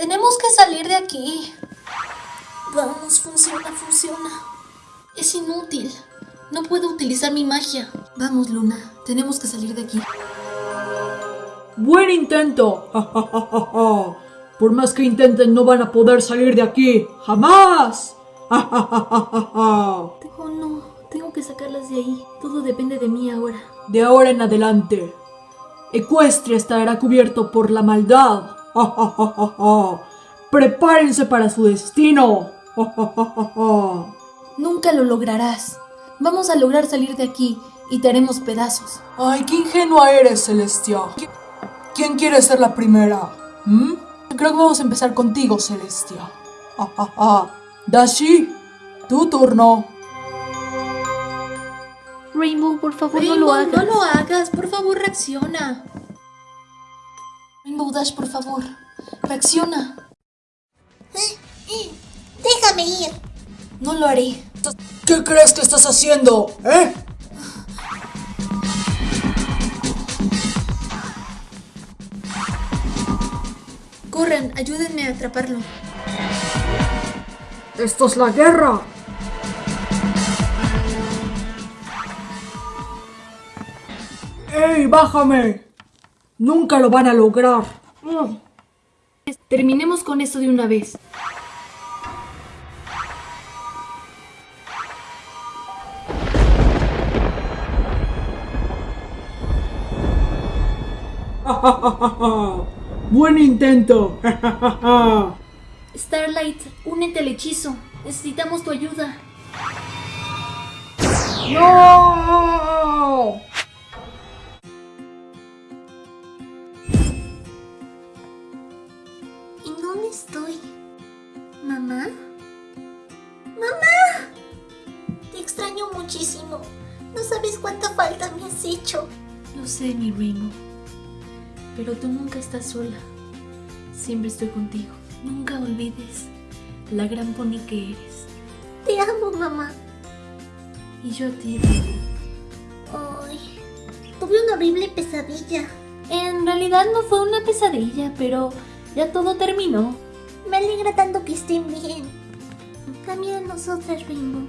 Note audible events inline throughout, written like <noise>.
Tenemos que salir de aquí. Vamos, funciona, funciona. Es inútil. No puedo utilizar mi magia. Vamos, Luna. Tenemos que salir de aquí. Buen intento. Ja, ja, ja, ja, ja. Por más que intenten no van a poder salir de aquí. Jamás. Ja, ja, ja, ja, ja, ja. Oh, no. Tengo que sacarlas de ahí. Todo depende de mí ahora. De ahora en adelante, Ecuestria estará cubierto por la maldad. Ja, ja, ja, ja, ja. Prepárense para su destino. <laughs> Nunca lo lograrás. Vamos a lograr salir de aquí y te haremos pedazos. Ay, qué ingenua eres, Celestia. ¿Qui- ¿Quién quiere ser la primera? ¿Mm? Creo que vamos a empezar contigo, Celestia. <laughs> Dashi, tu turno. Rainbow, por favor, Rainbow, no lo hagas. no lo hagas, por favor, reacciona. Dash, por favor. Reacciona. Déjame ir. No lo haré. ¿Qué crees que estás haciendo? ¿Eh? Corran, ayúdenme a atraparlo. Esto es la guerra. ¡Ey, bájame! Nunca lo van a lograr. Terminemos con esto de una vez. <laughs> Buen intento. <laughs> Starlight, únete al hechizo. Necesitamos tu ayuda. ¡No! Dónde estoy? ¿Mamá? ¡Mamá! Te extraño muchísimo. No sabes cuánta falta me has hecho. Lo sé, mi Rainbow. Pero tú nunca estás sola. Siempre estoy contigo. Nunca olvides la gran pony que eres. Te amo, mamá. Y yo a ti. Ay, tuve una horrible pesadilla. En realidad no fue una pesadilla, pero ya todo terminó. Me alegra tanto que estén bien. También a nosotras, Rainbow.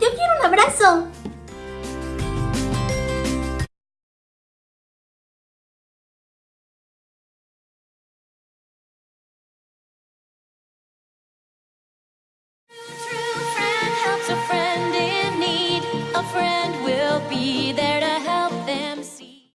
Yo quiero un abrazo.